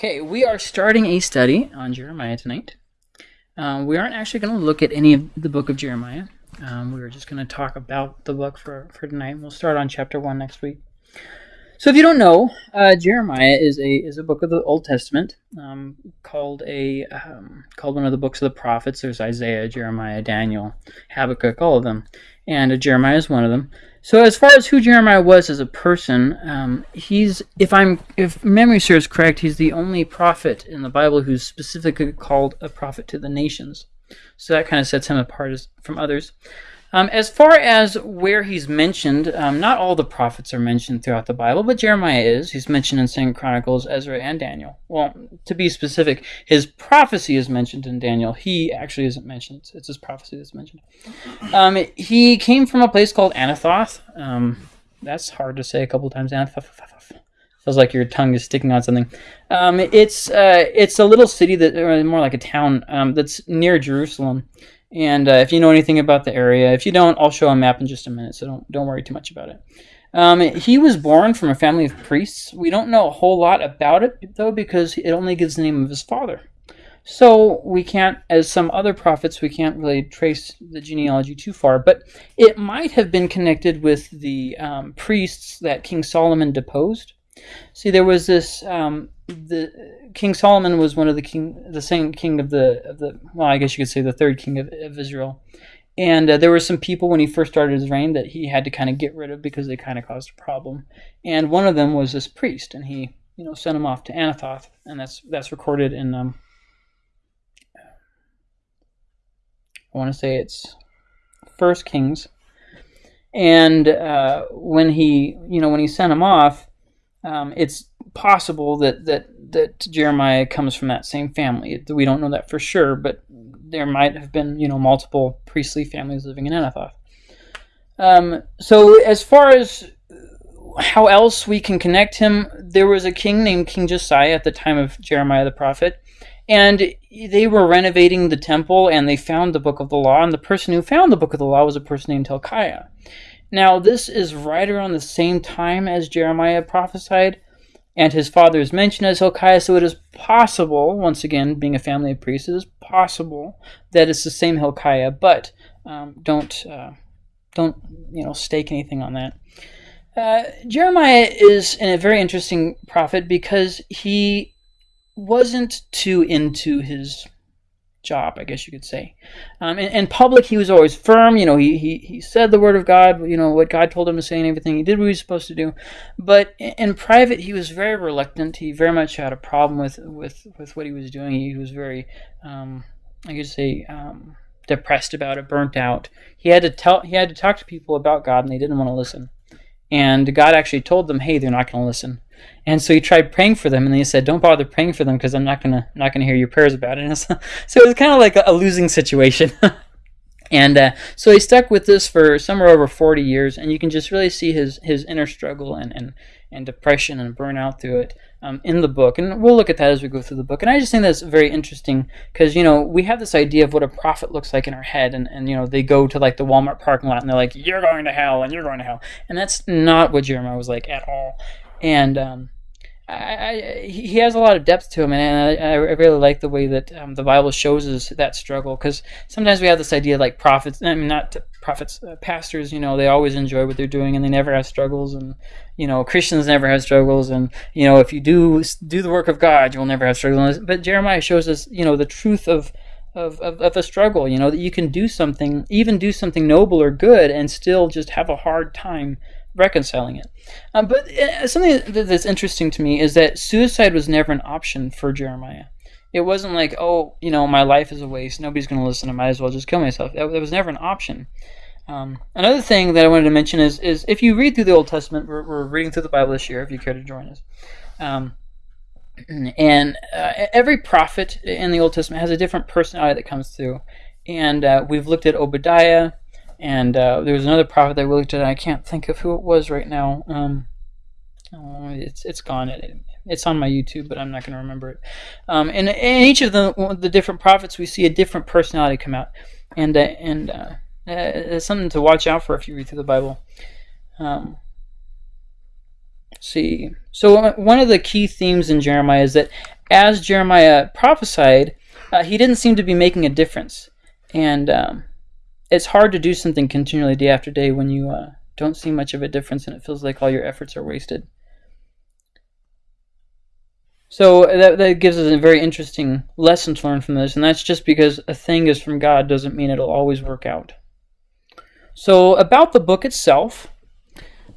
Okay, we are starting a study on Jeremiah tonight. Um, we aren't actually going to look at any of the book of Jeremiah. Um, we are just going to talk about the book for, for tonight. We'll start on chapter 1 next week. So, if you don't know, uh, Jeremiah is a is a book of the Old Testament um, called a um, called one of the books of the prophets. There's Isaiah, Jeremiah, Daniel, Habakkuk, all of them, and uh, Jeremiah is one of them. So as far as who Jeremiah was as a person, um, he's if I'm if memory serves correct, he's the only prophet in the Bible who's specifically called a prophet to the nations. So that kind of sets him apart as, from others. Um, as far as where he's mentioned, um, not all the prophets are mentioned throughout the Bible, but Jeremiah is. He's mentioned in Second Chronicles, Ezra, and Daniel. Well, to be specific, his prophecy is mentioned in Daniel. He actually isn't mentioned. It's his prophecy that's mentioned. Um, he came from a place called Anathoth. Um, that's hard to say a couple times. Anathoth. Feels like your tongue is sticking on something. Um, it's uh, it's a little city that, or more like a town um, that's near Jerusalem. And uh, if you know anything about the area, if you don't, I'll show a map in just a minute, so don't don't worry too much about it. Um, he was born from a family of priests. We don't know a whole lot about it though, because it only gives the name of his father. So we can't, as some other prophets, we can't really trace the genealogy too far. But it might have been connected with the um, priests that King Solomon deposed. See, there was this um, the King Solomon was one of the king, the second king of the of the well, I guess you could say the third king of, of Israel. And uh, there were some people when he first started his reign that he had to kind of get rid of because they kind of caused a problem. And one of them was this priest, and he you know sent him off to Anathoth, and that's that's recorded in um, I want to say it's First Kings. And uh, when he you know when he sent him off, um, it's possible that, that that Jeremiah comes from that same family. We don't know that for sure, but there might have been you know multiple priestly families living in Anathoth. Um, so as far as how else we can connect him, there was a king named King Josiah at the time of Jeremiah the prophet, and they were renovating the temple and they found the book of the law, and the person who found the book of the law was a person named Hilkiah. Now, this is right around the same time as Jeremiah prophesied, and his father is mentioned as Hilkiah, so it is possible, once again, being a family of priests, it is possible that it's the same Hilkiah, but um, don't, uh, don't, you know, stake anything on that. Uh, Jeremiah is a very interesting prophet because he wasn't too into his job, I guess you could say. Um, in, in, public, he was always firm. You know, he, he, he said the word of God, you know, what God told him to say and everything. He did what he was supposed to do. But in, in private, he was very reluctant. He very much had a problem with, with, with what he was doing. He was very, um, I could say, um, depressed about it, burnt out. He had to tell, he had to talk to people about God, and they didn't want to listen. And God actually told them, hey, they're not going to listen. And so he tried praying for them, and he said, "Don't bother praying for them because I'm not gonna not gonna hear your prayers about it." so it was kind of like a, a losing situation. and uh, so he stuck with this for somewhere over 40 years, and you can just really see his his inner struggle and and, and depression and burnout through it um, in the book. And we'll look at that as we go through the book. And I just think that's very interesting because you know we have this idea of what a prophet looks like in our head, and and you know they go to like the Walmart parking lot and they're like, "You're going to hell," and you're going to hell, and that's not what Jeremiah was like at all. And um, I, I, he has a lot of depth to him, and I, I really like the way that um, the Bible shows us that struggle. Because sometimes we have this idea like prophets, I mean, not prophets, uh, pastors. You know, they always enjoy what they're doing, and they never have struggles. And you know, Christians never have struggles. And you know, if you do do the work of God, you will never have struggles. But Jeremiah shows us, you know, the truth of of, of, of a struggle. You know, that you can do something, even do something noble or good, and still just have a hard time reconciling it. Um, but uh, something that's interesting to me is that suicide was never an option for Jeremiah. It wasn't like, oh, you know, my life is a waste. Nobody's going to listen. I might as well just kill myself. That, that was never an option. Um, another thing that I wanted to mention is, is if you read through the Old Testament, we're, we're reading through the Bible this year, if you care to join us. Um, and uh, every prophet in the Old Testament has a different personality that comes through. And uh, we've looked at Obadiah, and uh, there was another prophet that we looked at. I can't think of who it was right now. Um, oh, it's it's gone. It, it's on my YouTube, but I'm not going to remember it. Um, and in each of the the different prophets, we see a different personality come out, and uh, and uh, it's something to watch out for if you read through the Bible. Um, see. So uh, one of the key themes in Jeremiah is that as Jeremiah prophesied, uh, he didn't seem to be making a difference, and um, it's hard to do something continually day after day when you uh, don't see much of a difference and it feels like all your efforts are wasted. So that, that gives us a very interesting lesson to learn from this, and that's just because a thing is from God doesn't mean it'll always work out. So about the book itself,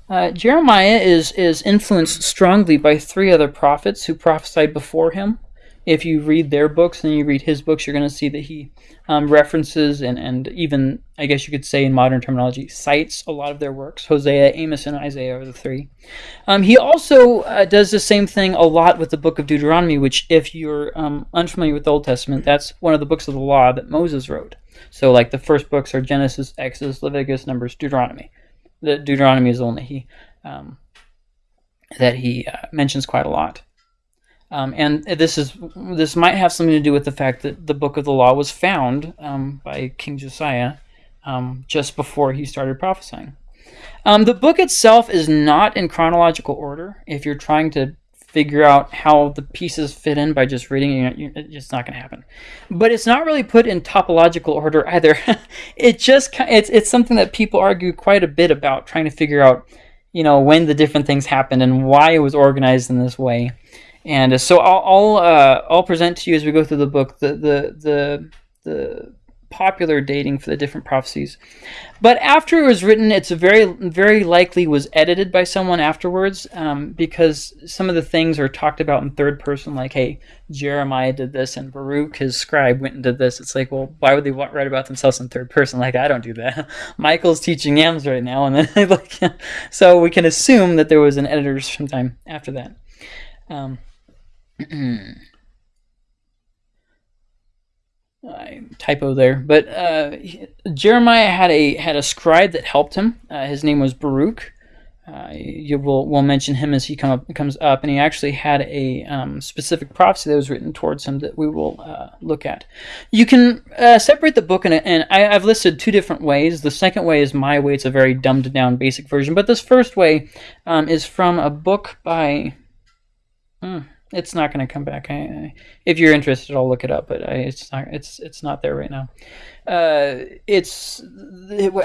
uh, Jeremiah is, is influenced strongly by three other prophets who prophesied before him. If you read their books and you read his books, you're going to see that he um, references and, and even, I guess you could say in modern terminology, cites a lot of their works. Hosea, Amos, and Isaiah are the three. Um, he also uh, does the same thing a lot with the book of Deuteronomy, which, if you're um, unfamiliar with the Old Testament, that's one of the books of the law that Moses wrote. So, like the first books are Genesis, Exodus, Leviticus, Numbers, Deuteronomy. The Deuteronomy is the one that he um, that he uh, mentions quite a lot. Um, and this is this might have something to do with the fact that the book of the law was found um, by King Josiah um, just before he started prophesying. Um, the book itself is not in chronological order. If you're trying to figure out how the pieces fit in by just reading it, it's just not going to happen. But it's not really put in topological order either. it just it's it's something that people argue quite a bit about, trying to figure out, you know, when the different things happened and why it was organized in this way. And uh, so I'll I'll, uh, I'll present to you as we go through the book the the the the popular dating for the different prophecies. But after it was written, it's very very likely was edited by someone afterwards um, because some of the things are talked about in third person, like hey Jeremiah did this and Baruch his scribe went and did this. It's like well why would they write about themselves in third person? Like I don't do that. Michael's teaching yams right now, and then like so we can assume that there was an editor sometime after that. Um, I typo there, but uh, Jeremiah had a had a scribe that helped him. Uh, his name was Baruch. Uh, you will will mention him as he come up, comes up, and he actually had a um, specific prophecy that was written towards him that we will uh, look at. You can uh, separate the book, a, and I, have listed two different ways. The second way is my way; it's a very dumbed down, basic version. But this first way um, is from a book by. Hmm, it's not going to come back. I, I, if you're interested, I'll look it up, but I, it's not. It's it's not there right now. Uh, it's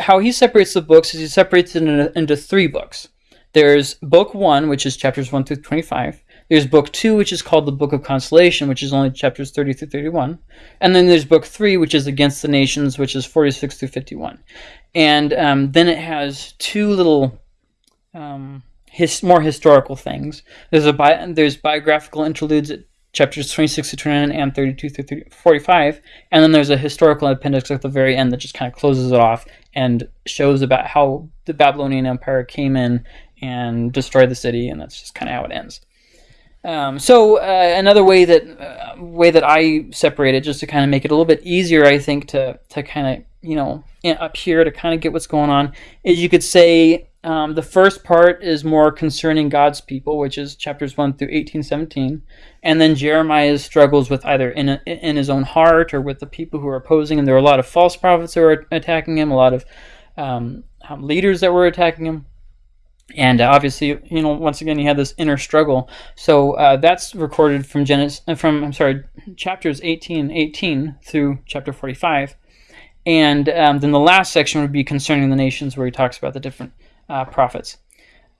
how he separates the books is he separates it into, into three books. There's book one, which is chapters one through twenty-five. There's book two, which is called the Book of Consolation, which is only chapters 30 through 31. And then there's book three, which is Against the Nations, which is 46 through 51. And um, then it has two little um, his, more historical things. There's a bi- there's biographical interludes at chapters 26 to 29 and 32 through 30, 45, and then there's a historical appendix at the very end that just kind of closes it off and shows about how the Babylonian Empire came in and destroyed the city, and that's just kind of how it ends. Um, so uh, another way that uh, way that I separate it, just to kind of make it a little bit easier, I think to to kind of you know up here to kind of get what's going on, is you could say um, the first part is more concerning God's people, which is chapters 1 through 18, 17. And then Jeremiah struggles with either in, a, in his own heart or with the people who are opposing him. There are a lot of false prophets who are attacking him, a lot of um, um leaders that were attacking him. And uh, obviously, you know, once again, he had this inner struggle. So uh, that's recorded from Genesis, uh, from I'm sorry, chapters 18, 18 through chapter 45. And um, then the last section would be concerning the nations, where he talks about the different uh, prophets.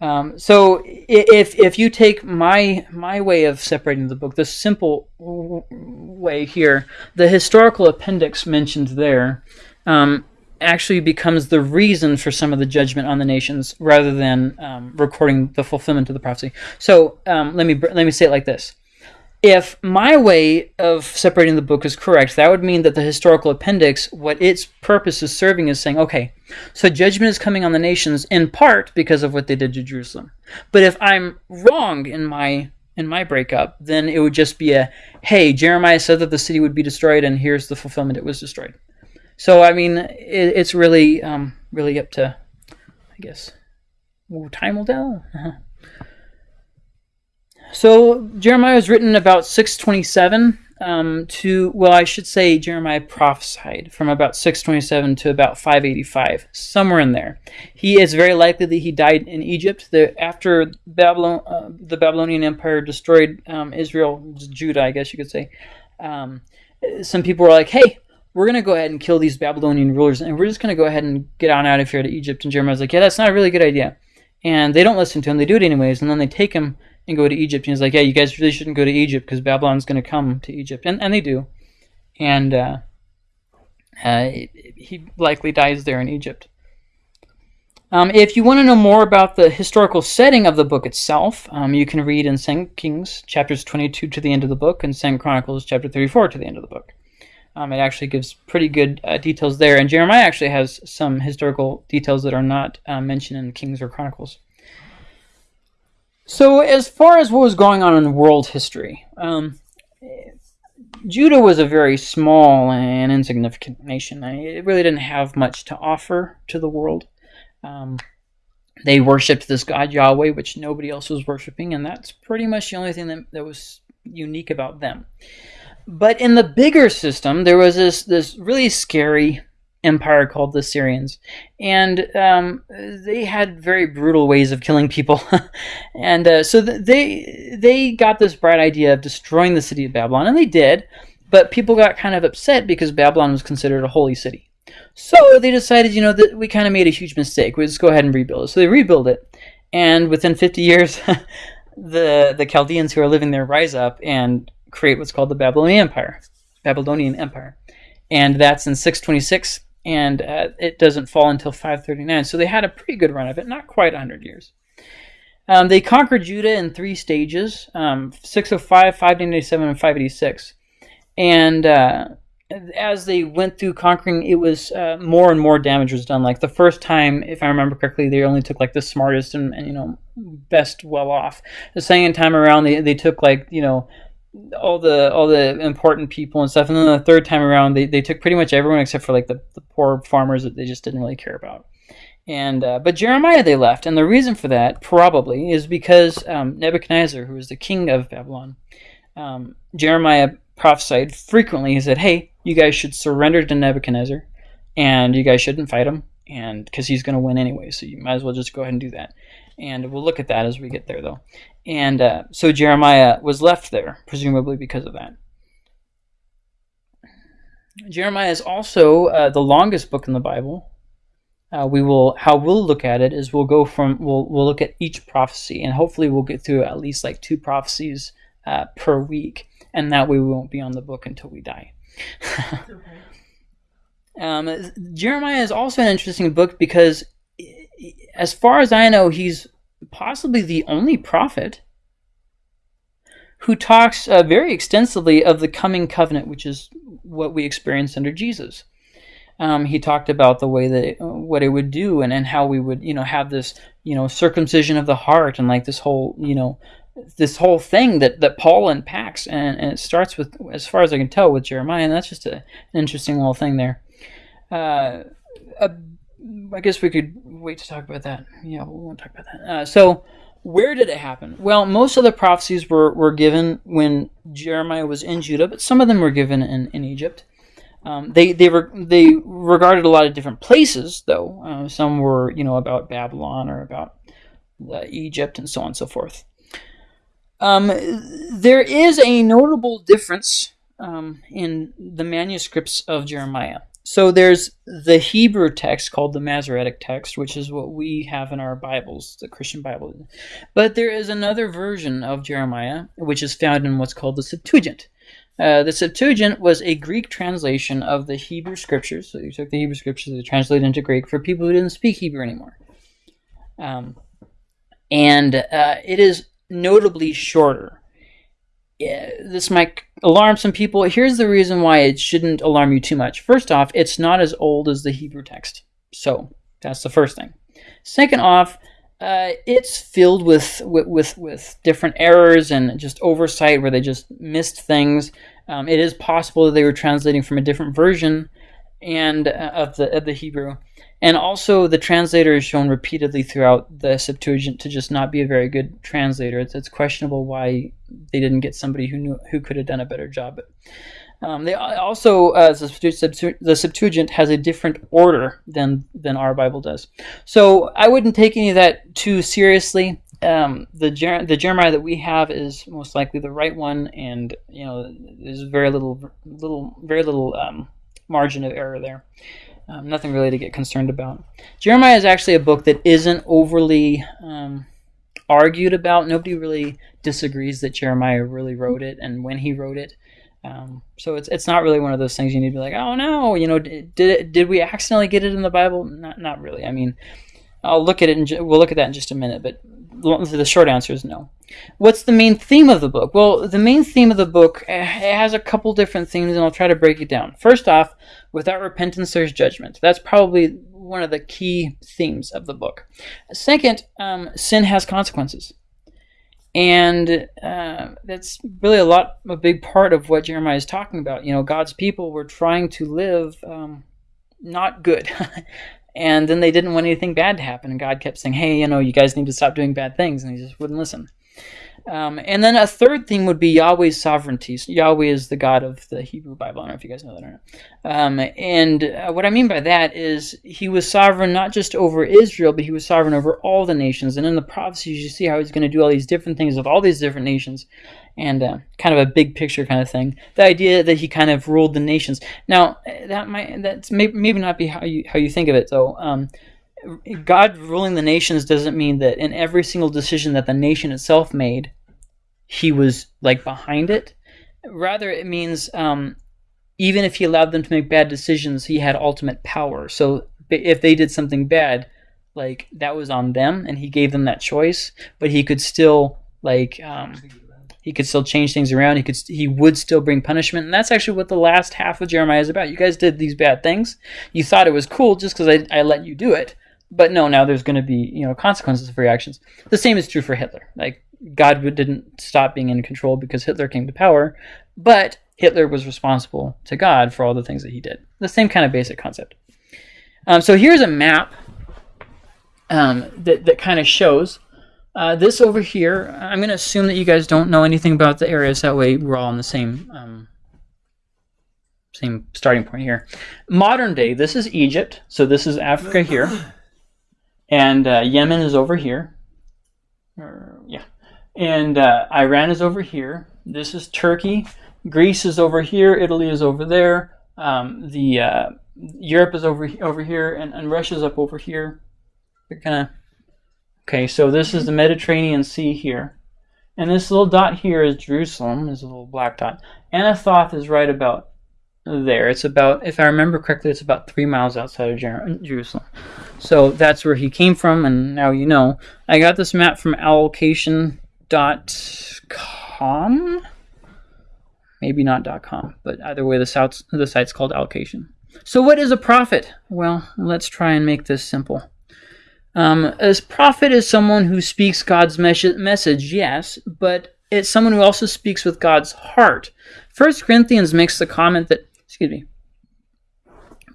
Um, so if if you take my my way of separating the book, the simple way here, the historical appendix mentioned there um, actually becomes the reason for some of the judgment on the nations, rather than um, recording the fulfillment of the prophecy. So um, let me let me say it like this: if my way of separating the book is correct, that would mean that the historical appendix, what its purpose is serving, is saying, okay, so judgment is coming on the nations in part because of what they did to Jerusalem. But if I'm wrong in my in my breakup, then it would just be a, hey, Jeremiah said that the city would be destroyed, and here's the fulfillment; it was destroyed. So I mean, it, it's really um, really up to, I guess, time will tell. So Jeremiah was written about 627 um, to, well, I should say Jeremiah prophesied from about 627 to about 585, somewhere in there. He is very likely that he died in Egypt. The, after Babylon, uh, the Babylonian Empire destroyed um, Israel, Judah, I guess you could say, um, some people were like, hey, we're going to go ahead and kill these Babylonian rulers, and we're just going to go ahead and get on out of here to Egypt. And Jeremiah's like, yeah, that's not a really good idea. And they don't listen to him. They do it anyways, and then they take him and go to Egypt. And he's like, yeah, you guys really shouldn't go to Egypt because Babylon's going to come to Egypt. And, and they do. And uh, uh, he likely dies there in Egypt. Um, if you want to know more about the historical setting of the book itself, um, you can read in 2 Kings chapters 22 to the end of the book and 2 Chronicles chapter 34 to the end of the book. Um, it actually gives pretty good uh, details there, and Jeremiah actually has some historical details that are not uh, mentioned in Kings or Chronicles. So, as far as what was going on in world history, um, Judah was a very small and insignificant nation. It really didn't have much to offer to the world. Um, they worshipped this god Yahweh, which nobody else was worshiping, and that's pretty much the only thing that, that was unique about them. But in the bigger system, there was this this really scary empire called the Syrians, and um, they had very brutal ways of killing people, and uh, so they they got this bright idea of destroying the city of Babylon, and they did. But people got kind of upset because Babylon was considered a holy city. So they decided, you know, that we kind of made a huge mistake. We just go ahead and rebuild it. So they rebuild it, and within 50 years, the the Chaldeans who are living there rise up and create what's called the Babylonian Empire. Babylonian Empire, and that's in 626, and uh, it doesn't fall until 539. So they had a pretty good run of it, not quite 100 years. Um, they conquered Judah in three stages: um, 605, 597, and 586. And uh, as they went through conquering, it was uh, more and more damage was done. Like the first time, if I remember correctly, they only took like the smartest and, and you know best well off. The second time around, they, they took like you know all the all the important people and stuff. And then the third time around, they, they took pretty much everyone except for like the, the poor farmers that they just didn't really care about. And uh, but Jeremiah they left, and the reason for that probably is because um, Nebuchadnezzar, who was the king of Babylon, um, Jeremiah prophesied frequently. He said, "Hey, you guys should surrender to Nebuchadnezzar, and you guys shouldn't fight him, and because he's going to win anyway. So you might as well just go ahead and do that." And we'll look at that as we get there, though. And uh, so Jeremiah was left there, presumably because of that. Jeremiah is also uh, the longest book in the Bible. Uh, we will how we'll look at it is we'll go from we'll we'll look at each prophecy and hopefully we'll get through at least like two prophecies uh, per week, and that way we won't be on the book until we die. um, Jeremiah is also an interesting book because as far as I know, he's possibly the only prophet who talks uh, very extensively of the coming covenant, which is what we experienced under Jesus. Um, he talked about the way that it, what it would do and, and how we would you know have this you know circumcision of the heart and like this whole you know this whole thing that, that Paul unpacks and, and it starts with as far as I can tell with Jeremiah and that's just a, an interesting little thing there. Uh, a I guess we could wait to talk about that. Yeah, we won't talk about that. Uh, so, where did it happen? Well, most of the prophecies were, were given when Jeremiah was in Judah, but some of them were given in, in Egypt. Um, they they were they regarded a lot of different places, though. Uh, some were you know about Babylon or about uh, Egypt and so on and so forth. Um, there is a notable difference um, in the manuscripts of Jeremiah. So there's the Hebrew text called the Masoretic text, which is what we have in our Bibles, the Christian Bible. But there is another version of Jeremiah, which is found in what's called the Septuagint. Uh, the Septuagint was a Greek translation of the Hebrew scriptures. So you took the Hebrew scriptures and translated into Greek for people who didn't speak Hebrew anymore. Um, and uh, it is notably shorter yeah, this might alarm some people. Here's the reason why it shouldn't alarm you too much. First off, it's not as old as the Hebrew text. So that's the first thing. Second off, uh, it's filled with, with, with with different errors and just oversight where they just missed things. Um, it is possible that they were translating from a different version, and uh, of the of the Hebrew, and also the translator is shown repeatedly throughout the Septuagint to just not be a very good translator. It's, it's questionable why they didn't get somebody who knew who could have done a better job. But um, they also uh, the, Septuagint has a different order than than our Bible does. So I wouldn't take any of that too seriously. Um, the Jer- the Jeremiah that we have is most likely the right one, and you know there's very little little very little um, margin of error there. Um, nothing really to get concerned about. Jeremiah is actually a book that isn't overly um, argued about. Nobody really disagrees that Jeremiah really wrote it and when he wrote it. Um, so it's it's not really one of those things you need to be like, oh no, you know, did it, did we accidentally get it in the Bible? Not not really. I mean, I'll look at it and we'll look at that in just a minute. But the short answer is no. What's the main theme of the book? Well, the main theme of the book eh, it has a couple different themes, and I'll try to break it down. First off, without repentance, there's judgment. That's probably one of the key themes of the book. Second, um, sin has consequences and uh, that's really a lot a big part of what jeremiah is talking about you know god's people were trying to live um, not good and then they didn't want anything bad to happen and god kept saying hey you know you guys need to stop doing bad things and he just wouldn't listen um, and then a third thing would be Yahweh's sovereignty. So Yahweh is the God of the Hebrew Bible. I don't know if you guys know that or not. Um, and uh, what I mean by that is he was sovereign not just over Israel, but he was sovereign over all the nations. And in the prophecies, you see how he's going to do all these different things with all these different nations, and uh, kind of a big picture kind of thing. The idea that he kind of ruled the nations. Now that might that's maybe, maybe not be how you how you think of it though. Um, God ruling the nations doesn't mean that in every single decision that the nation itself made, he was like behind it. Rather, it means um, even if he allowed them to make bad decisions, he had ultimate power. So if they did something bad, like that was on them, and he gave them that choice. But he could still like um, he could still change things around. He could he would still bring punishment, and that's actually what the last half of Jeremiah is about. You guys did these bad things. You thought it was cool just because I, I let you do it, but no, now there's going to be you know consequences for your actions. The same is true for Hitler. Like God didn't stop being in control because Hitler came to power, but Hitler was responsible to God for all the things that he did. The same kind of basic concept. Um, so here's a map um, that, that kind of shows uh, this over here. I'm going to assume that you guys don't know anything about the areas. That way we're all on the same um, same starting point here. Modern day, this is Egypt. So this is Africa here. And uh, Yemen is over here. Yeah. And uh, Iran is over here. This is Turkey. Greece is over here. Italy is over there. Um, the uh, Europe is over over here, and, and Russia's up over here. They're kind of okay. So this is the Mediterranean Sea here, and this little dot here is Jerusalem. Is a little black dot. Anathoth is right about there. It's about, if I remember correctly, it's about three miles outside of Jer Jerusalem. So that's where he came from, and now you know. I got this map from allocation dot com maybe not com but either way the site's, the site's called allocation so what is a prophet well let's try and make this simple um, as prophet is someone who speaks god's mes- message yes but it's someone who also speaks with god's heart first corinthians makes the comment that excuse me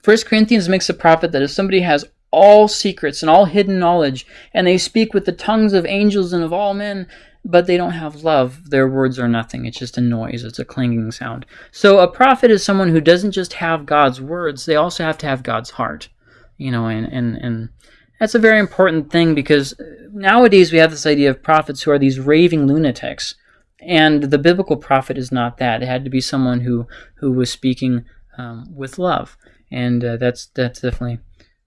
first corinthians makes a prophet that if somebody has all secrets and all hidden knowledge and they speak with the tongues of angels and of all men but they don't have love. Their words are nothing. It's just a noise. It's a clanging sound. So a prophet is someone who doesn't just have God's words, they also have to have God's heart. You know, and, and, and that's a very important thing because nowadays we have this idea of prophets who are these raving lunatics. And the biblical prophet is not that. It had to be someone who, who was speaking um, with love. And uh, that's, that's definitely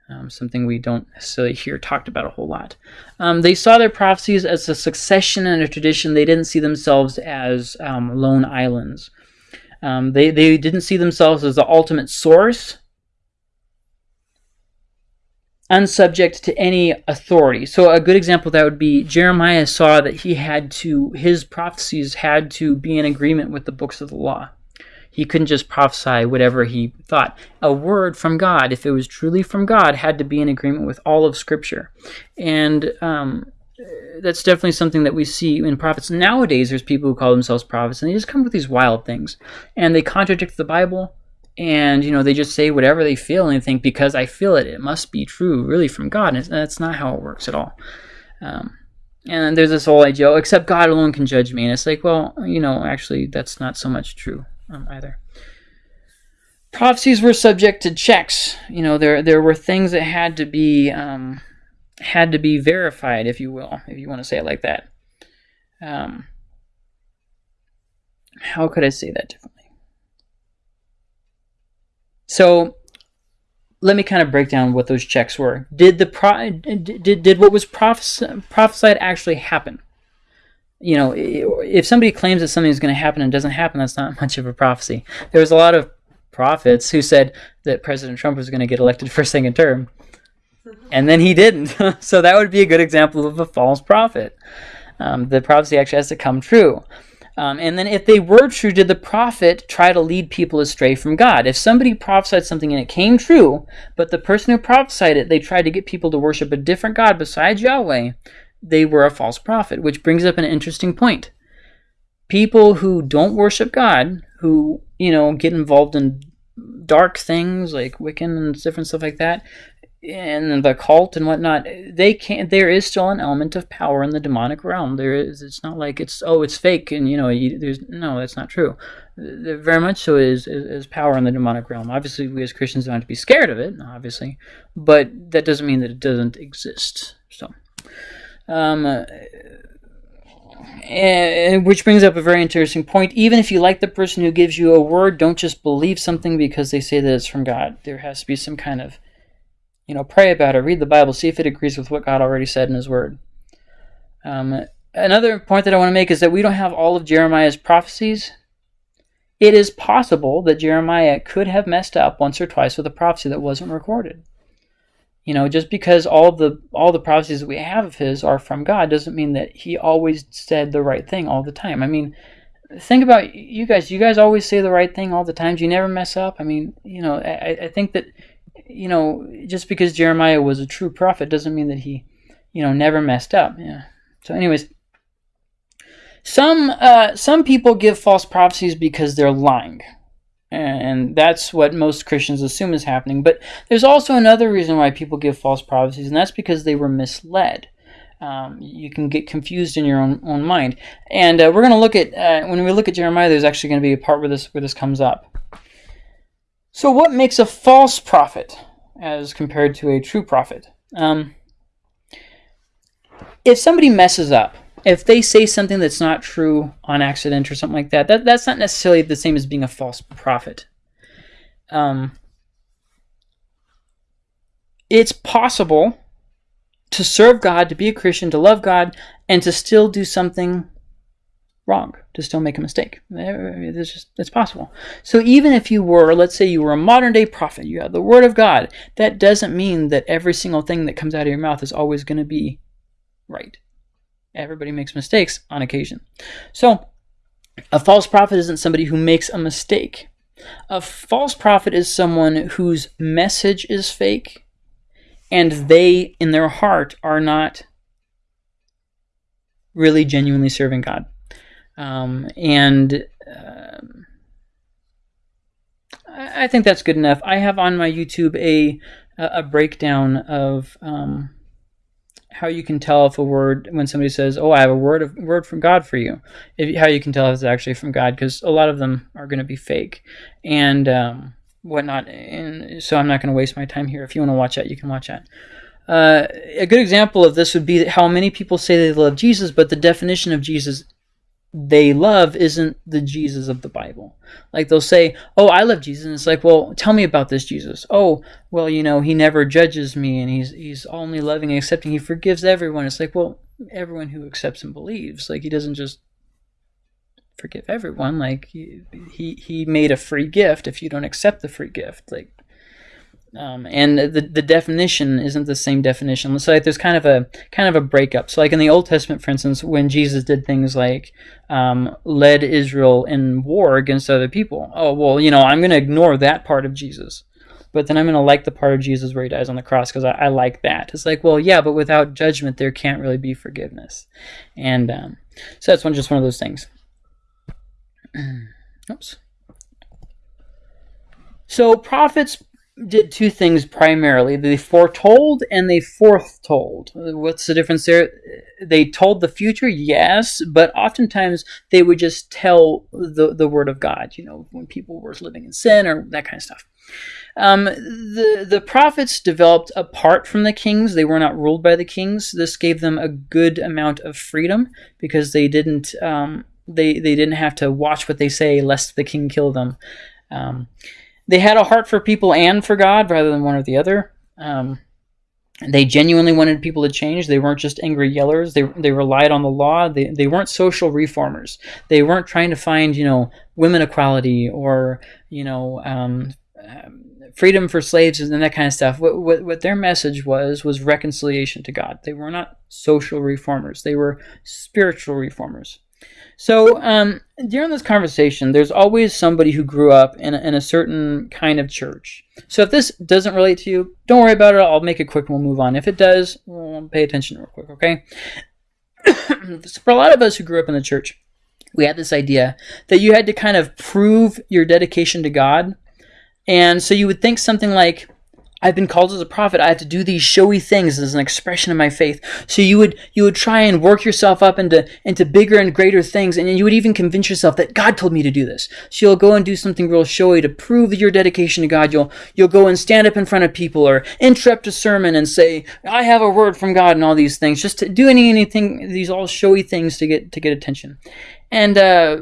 um, something we don't necessarily hear talked about a whole lot. Um, they saw their prophecies as a succession and a tradition. They didn't see themselves as um, lone islands. Um, they, they didn't see themselves as the ultimate source, unsubject to any authority. So a good example that would be Jeremiah saw that he had to, his prophecies had to be in agreement with the books of the law. He couldn't just prophesy whatever he thought. A word from God, if it was truly from God, had to be in agreement with all of Scripture. And um, that's definitely something that we see in prophets. Nowadays, there's people who call themselves prophets, and they just come with these wild things. And they contradict the Bible, and you know they just say whatever they feel and think because I feel it, it must be true, really from God. And that's not how it works at all. Um, and there's this whole idea, oh, except God alone can judge me, and it's like, well, you know, actually, that's not so much true um, either. Prophecies were subject to checks. You know, there there were things that had to be um, had to be verified, if you will, if you want to say it like that. Um, how could I say that differently? So let me kind of break down what those checks were. Did the pro- did, did what was prophes- prophesied actually happen? You know, if somebody claims that something is going to happen and doesn't happen, that's not much of a prophecy. There was a lot of prophets who said that President Trump was going to get elected for second term, and then he didn't. so that would be a good example of a false prophet. Um, the prophecy actually has to come true. Um, and then, if they were true, did the prophet try to lead people astray from God? If somebody prophesied something and it came true, but the person who prophesied it, they tried to get people to worship a different God besides Yahweh, they were a false prophet, which brings up an interesting point. People who don't worship God, who, you know, get involved in dark things like Wiccan and different stuff like that, and the cult and whatnot, they can't. There is still an element of power in the demonic realm. There is. It's not like it's oh, it's fake, and you know, you, there's no, that's not true. There very much so is, is, is power in the demonic realm. Obviously, we as Christians don't have to be scared of it, obviously, but that doesn't mean that it doesn't exist. So, um, and, which brings up a very interesting point. Even if you like the person who gives you a word, don't just believe something because they say that it's from God. There has to be some kind of you know, pray about it, read the Bible, see if it agrees with what God already said in His Word. Um, another point that I want to make is that we don't have all of Jeremiah's prophecies. It is possible that Jeremiah could have messed up once or twice with a prophecy that wasn't recorded. You know, just because all the all the prophecies that we have of his are from God doesn't mean that he always said the right thing all the time. I mean, think about you guys. You guys always say the right thing all the time. You never mess up. I mean, you know, I, I think that you know, just because Jeremiah was a true prophet doesn't mean that he, you know, never messed up. Yeah. So, anyways, some uh, some people give false prophecies because they're lying, and that's what most Christians assume is happening. But there's also another reason why people give false prophecies, and that's because they were misled. Um, you can get confused in your own own mind, and uh, we're going to look at uh, when we look at Jeremiah. There's actually going to be a part where this where this comes up. So, what makes a false prophet as compared to a true prophet? Um, if somebody messes up, if they say something that's not true on accident or something like that, that that's not necessarily the same as being a false prophet. Um, it's possible to serve God, to be a Christian, to love God, and to still do something wrong, to still make a mistake. It's just it's possible. So even if you were, let's say you were a modern day prophet, you have the word of God, that doesn't mean that every single thing that comes out of your mouth is always going to be right. Everybody makes mistakes on occasion. So a false prophet isn't somebody who makes a mistake. A false prophet is someone whose message is fake and they in their heart are not really genuinely serving God. Um, and uh, I think that's good enough. I have on my YouTube a a breakdown of um, how you can tell if a word when somebody says, "Oh, I have a word of word from God for you," if, how you can tell if it's actually from God, because a lot of them are going to be fake and um, whatnot. And so I'm not going to waste my time here. If you want to watch that, you can watch that. Uh, a good example of this would be how many people say they love Jesus, but the definition of Jesus they love isn't the Jesus of the Bible. Like they'll say, "Oh, I love Jesus," and it's like, "Well, tell me about this Jesus." Oh, well, you know, he never judges me, and he's he's only loving and accepting. He forgives everyone. It's like, well, everyone who accepts and believes. Like he doesn't just forgive everyone. Like he he, he made a free gift. If you don't accept the free gift, like um, and the the definition isn't the same definition. So like there's kind of a kind of a breakup. So like in the Old Testament, for instance, when Jesus did things like um, led Israel in war against other people, oh well, you know I'm going to ignore that part of Jesus, but then I'm going to like the part of Jesus where he dies on the cross because I, I, like that. It's like well, yeah, but without judgment there can't really be forgiveness, and um, so that's one just one of those things. Oops. So prophets did two things primarily. They foretold and they foretold. What's the difference there? They told the future, yes, but oftentimes they would just tell the, the word of God, you know, when people were living in sin or that kind of stuff. Um, the, the prophets developed apart from the kings. They were not ruled by the kings. This gave them a good amount of freedom because they didn't, um, they, they didn't have to watch what they say lest the king kill them. Um, they had a heart for people and for God rather than one or the other. Um, they genuinely wanted people to change. They weren't just angry yellers. They, they relied on the law. They, they weren't social reformers. They weren't trying to find, you know, women equality or, you know, um, freedom for slaves and that kind of stuff. What, what, what their message was, was reconciliation to God. They were not social reformers. They were spiritual reformers. So um, during this conversation, there's always somebody who grew up in a, in a certain kind of church. So if this doesn't relate to you, don't worry about it. I'll make it quick and we'll move on. If it does, well, pay attention real quick, okay? for a lot of us who grew up in the church, we had this idea that you had to kind of prove your dedication to God. And so you would think something like, I've been called as a prophet. I have to do these showy things as an expression of my faith. So you would you would try and work yourself up into into bigger and greater things, and you would even convince yourself that God told me to do this. So you'll go and do something real showy to prove your dedication to God. You'll you'll go and stand up in front of people or interrupt a sermon and say, "I have a word from God," and all these things. Just to do any anything these all showy things to get to get attention. And uh,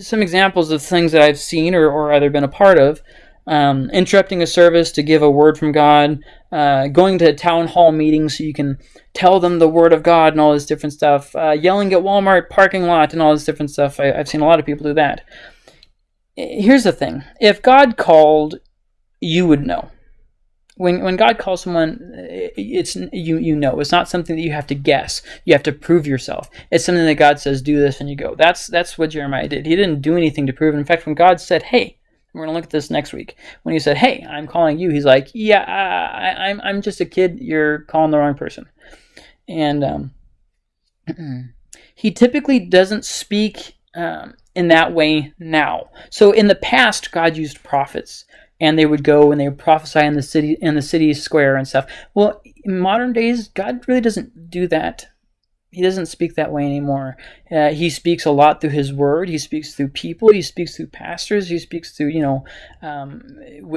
some examples of things that I've seen or, or either been a part of um, interrupting a service to give a word from God, uh, going to town hall meetings so you can tell them the word of God and all this different stuff, uh, yelling at Walmart parking lot and all this different stuff. I, I've seen a lot of people do that. Here's the thing: if God called, you would know. When when God calls someone, it's you you know. It's not something that you have to guess. You have to prove yourself. It's something that God says, "Do this," and you go. That's that's what Jeremiah did. He didn't do anything to prove. It. In fact, when God said, "Hey," We're going to look at this next week. When he said, "Hey, I'm calling you," he's like, "Yeah, I, am I'm, I'm just a kid. You're calling the wrong person." And um, he typically doesn't speak um, in that way now. So in the past, God used prophets, and they would go and they would prophesy in the city in the city square and stuff. Well, in modern days, God really doesn't do that he doesn't speak that way anymore. Uh, he speaks a lot through his word. He speaks through people. He speaks through pastors. He speaks through, you know, um,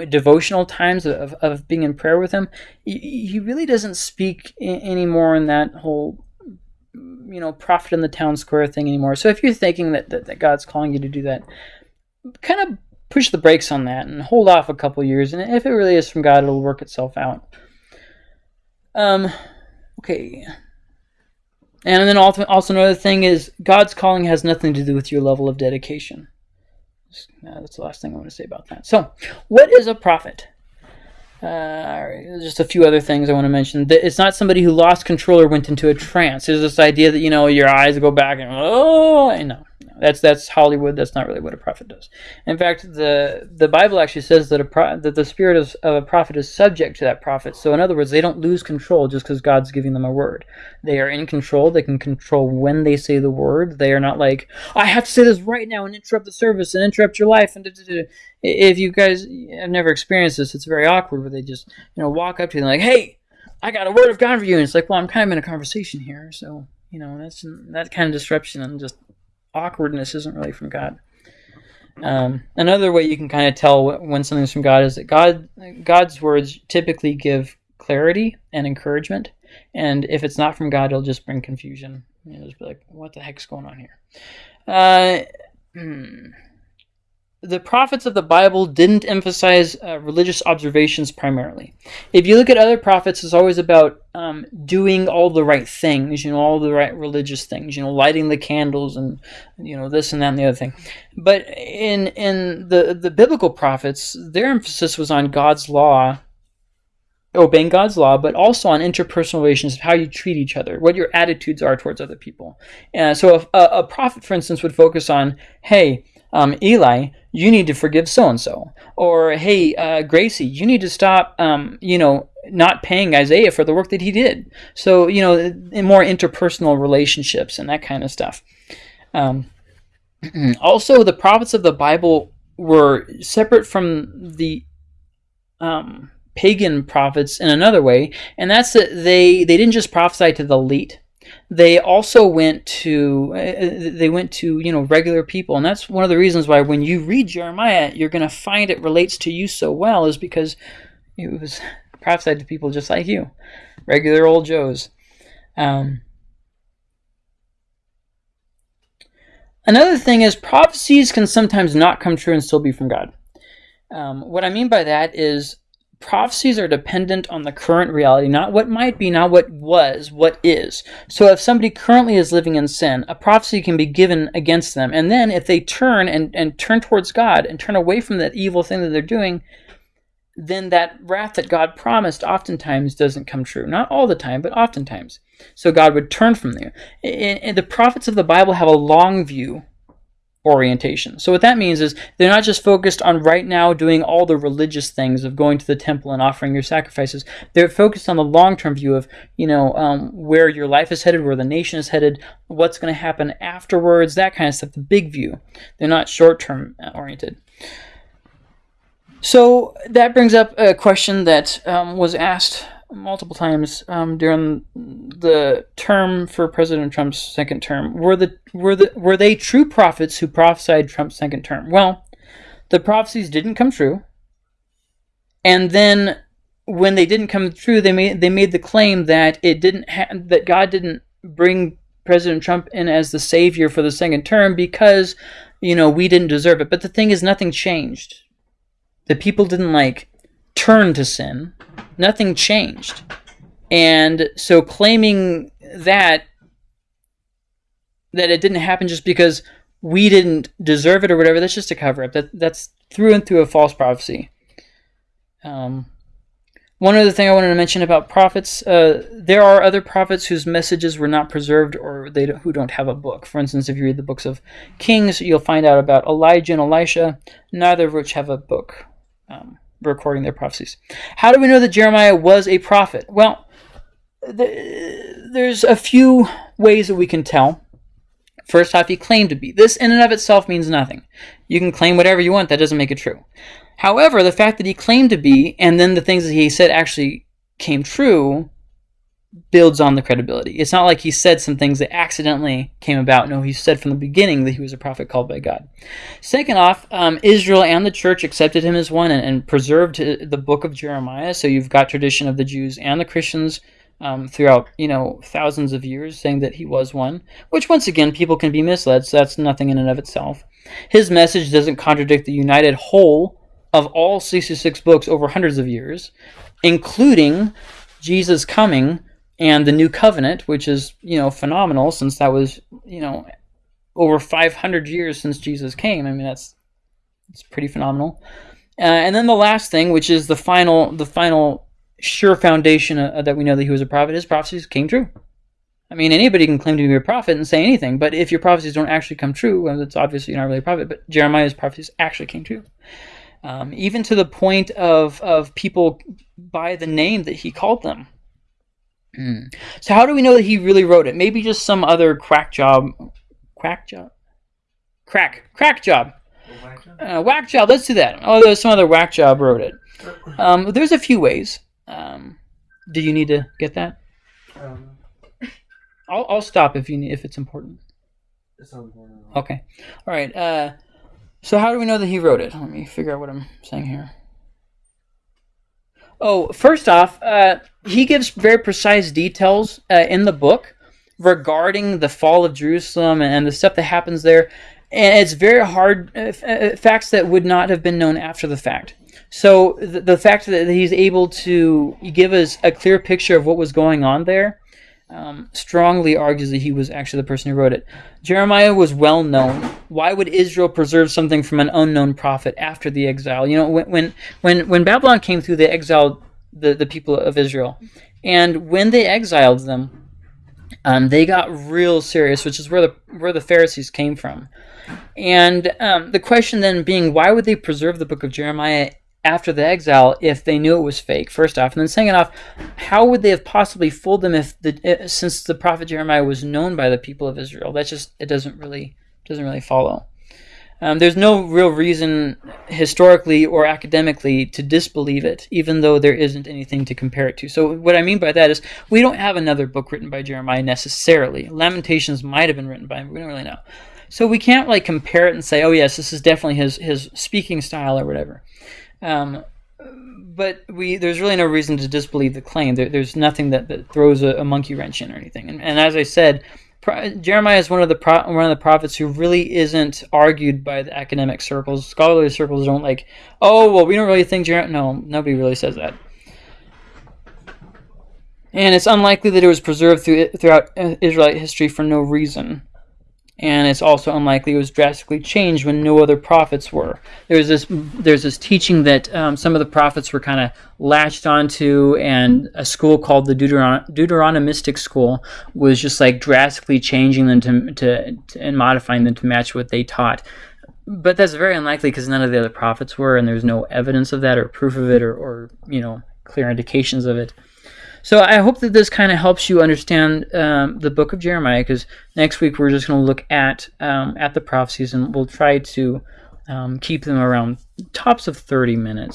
devotional times of, of being in prayer with him. He, he really doesn't speak anymore in that whole, you know, prophet in the town square thing anymore. So if you're thinking that, that, that God's calling you to do that, kind of push the brakes on that and hold off a couple years. And if it really is from God, it'll work itself out. Um, okay. And then also another thing is God's calling has nothing to do with your level of dedication. That's the last thing I want to say about that. So, what is a prophet? Uh, just a few other things I want to mention. It's not somebody who lost control or went into a trance. There's this idea that you know your eyes go back and oh, no, that's that's Hollywood. That's not really what a prophet does. In fact, the the Bible actually says that a pro, that the spirit of, of a prophet is subject to that prophet. So in other words, they don't lose control just because God's giving them a word. They are in control. They can control when they say the word. They are not like I have to say this right now and interrupt the service and interrupt your life. And da, da, da. if you guys have never experienced this, it's very awkward where they just you know walk up to you and like, hey, I got a word of God for you, and it's like, well, I'm kind of in a conversation here, so you know that's that kind of disruption and just awkwardness isn't really from God. Um, another way you can kind of tell when something's from God is that God God's words typically give clarity and encouragement, and if it's not from God, it'll just bring confusion. You'll just be like, "What the heck's going on here?" Uh, hmm the prophets of the Bible didn't emphasize uh, religious observations primarily. If you look at other prophets, it's always about um, doing all the right things, you know, all the right religious things, you know, lighting the candles and you know this and that and the other thing. But in in the the biblical prophets, their emphasis was on God's law, obeying God's law, but also on interpersonal relations how you treat each other, what your attitudes are towards other people. And so, a, a prophet, for instance, would focus on, hey um, Eli, you need to forgive so and so. Or, hey, uh, Gracie, you need to stop, um, you know, not paying Isaiah for the work that he did. So, you know, in more interpersonal relationships and that kind of stuff. Um, also, the prophets of the Bible were separate from the um, pagan prophets in another way, and that's that they they didn't just prophesy to the elite. They also went to uh, they went to you know regular people, and that's one of the reasons why when you read Jeremiah, you're going to find it relates to you so well, is because it was prophesied to people just like you, regular old Joes. Um, another thing is prophecies can sometimes not come true and still be from God. Um, what I mean by that is prophecies are dependent on the current reality, not what might be, not what was, what is. So if somebody currently is living in sin, a prophecy can be given against them. And then if they turn and, and turn towards God and turn away from that evil thing that they're doing, then that wrath that God promised oftentimes doesn't come true. Not all the time, but oftentimes. So God would turn from there. And the prophets of the Bible have a long view orientation. So what that means is they're not just focused on right now doing all the religious things of going to the temple and offering your sacrifices. They're focused on the long-term view of, you know, um, where your life is headed, where the nation is headed, what's going to happen afterwards, that kind of stuff, the big view. They're not short-term uh, oriented. So that brings up a question that um, was asked multiple times um, during the term for President Trump's second term. Were the were the were they true prophets who prophesied Trump's second term? Well, the prophecies didn't come true, and then when they didn't come true, they made they made the claim that it didn't ha- that God didn't bring President Trump in as the savior for the second term because you know we didn't deserve it. But the thing is, nothing changed. The people didn't like turn to sin nothing changed. And so claiming that that it didn't happen just because we didn't deserve it or whatever, that's just a cover up. That that's through and through a false prophecy. Um, one other thing I wanted to mention about prophets, uh, there are other prophets whose messages were not preserved or they don't, who don't have a book. For instance, if you read the books of Kings, you'll find out about Elijah and Elisha, neither of which have a book. Um, recording their prophecies. How do we know that Jeremiah was a prophet? Well, the, there's a few ways that we can tell. First off, he claimed to be. This in and of itself means nothing. You can claim whatever you want, that doesn't make it true. However, the fact that he claimed to be, and then the things that he said actually came true, builds on the credibility. It's not like he said some things that accidentally came about. No, he said from the beginning that he was a prophet called by God. Second off, um, Israel and the church accepted him as one and, and, preserved the book of Jeremiah. So you've got tradition of the Jews and the Christians um, throughout, you know, thousands of years saying that he was one, which once again, people can be misled. So that's nothing in and of itself. His message doesn't contradict the united whole of all 66 books over hundreds of years, including Jesus coming and the new covenant, which is you know phenomenal since that was you know over 500 years since Jesus came. I mean that's it's pretty phenomenal. Uh, and then the last thing, which is the final the final sure foundation uh, that we know that he was a prophet, his prophecies came true. I mean, anybody can claim to be a prophet and say anything, but if your prophecies don't actually come true, well, it's obviously not really a prophet. But Jeremiah's prophecies actually came true. Um, even to the point of, of people by the name that he called them. Mm. So how do we know that he really wrote it? Maybe just some other crack job, crack job, crack crack job, whack job. Uh, whack job. Let's do that. Oh, there's some other whack job wrote it. Um, there's a few ways. Um, do you need to get that? Um, I'll I'll stop if you need if it's important. It's important. Okay. All right. Uh, so how do we know that he wrote it? Let me figure out what I'm saying here. Oh, first off, uh, he gives very precise details uh, in the book regarding the fall of Jerusalem and the stuff that happens there. And it's very hard, uh, uh facts that would not have been known after the fact. So the, the fact that he's able to give us a clear picture of what was going on there um, strongly argues that he was actually the person who wrote it. Jeremiah was well known. Why would Israel preserve something from an unknown prophet after the exile? You know, when when when, Babylon came through, they exiled the, the people of Israel. And when they exiled them, um, they got real serious, which is where the where the Pharisees came from. And um, the question then being, why would they preserve the book of Jeremiah after the exile if they knew it was fake? First off, and then second off, how would they have possibly fooled them if the uh, since the prophet Jeremiah was known by the people of Israel? That just it doesn't really doesn't really follow. Um, there's no real reason historically or academically to disbelieve it, even though there isn't anything to compare it to. So, what I mean by that is we don't have another book written by Jeremiah necessarily. Lamentations might have been written by him, we don't really know. So, we can't like compare it and say, oh, yes, this is definitely his, his speaking style or whatever. Um, but we there's really no reason to disbelieve the claim. There, there's nothing that, that throws a, a monkey wrench in or anything. And, and as I said, Jeremiah is one of the pro- one of the prophets who really isn't argued by the academic circles. Scholarly circles don't like, oh well, we don't really think Jeremiah. No, nobody really says that. And it's unlikely that it was preserved through, throughout uh, Israelite history for no reason and it's also unlikely it was drastically changed when no other prophets were. There's this there's this teaching that um, some of the prophets were kind of latched onto, and a school called the Deuteron- Deuteronomistic school was just like drastically changing them to, to, to and modifying them to match what they taught. But that's very unlikely because none of the other prophets were, and there's no evidence of that or proof of it or, or you know clear indications of it. So I hope that this kind of helps you understand um, the book of Jeremiah, because next week we're just going to look at um, at the prophecies, and we'll try to um, keep them around tops of 30 minutes.